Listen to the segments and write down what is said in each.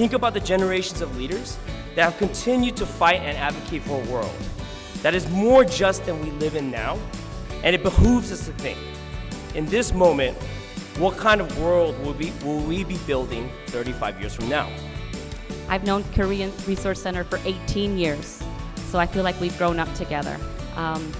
think about the generations of leaders that have continued to fight and advocate for a world that is more just than we live in now, and it behooves us to think, in this moment, what kind of world will we, will we be building 35 years from now? I've known Korean Resource Center for 18 years, so I feel like we've grown up together. Um,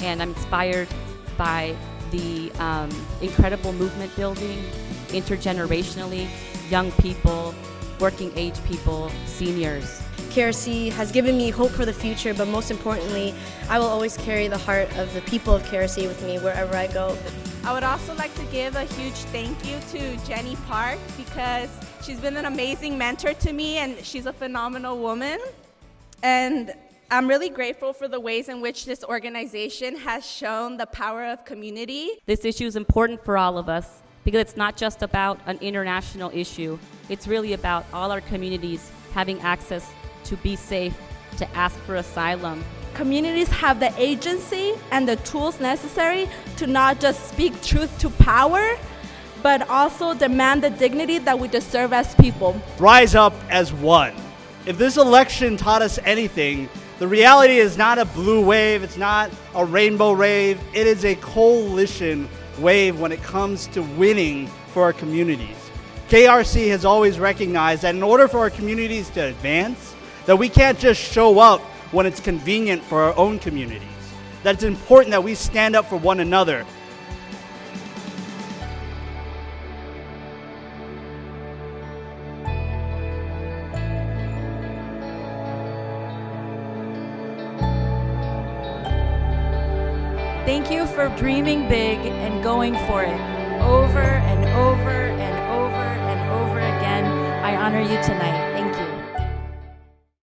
and I'm inspired by the um, incredible movement building, intergenerationally, young people, working age people, seniors. KRC has given me hope for the future, but most importantly, I will always carry the heart of the people of KRC with me wherever I go. I would also like to give a huge thank you to Jenny Park because she's been an amazing mentor to me and she's a phenomenal woman. And I'm really grateful for the ways in which this organization has shown the power of community. This issue is important for all of us because it's not just about an international issue. It's really about all our communities having access to be safe, to ask for asylum. Communities have the agency and the tools necessary to not just speak truth to power, but also demand the dignity that we deserve as people. Rise up as one. If this election taught us anything, the reality is not a blue wave, it's not a rainbow wave, it is a coalition wave when it comes to winning for our communities. KRC has always recognized that in order for our communities to advance, that we can't just show up when it's convenient for our own communities. That it's important that we stand up for one another. Thank you for dreaming big and going for it over and over and over and over again. I honor you tonight.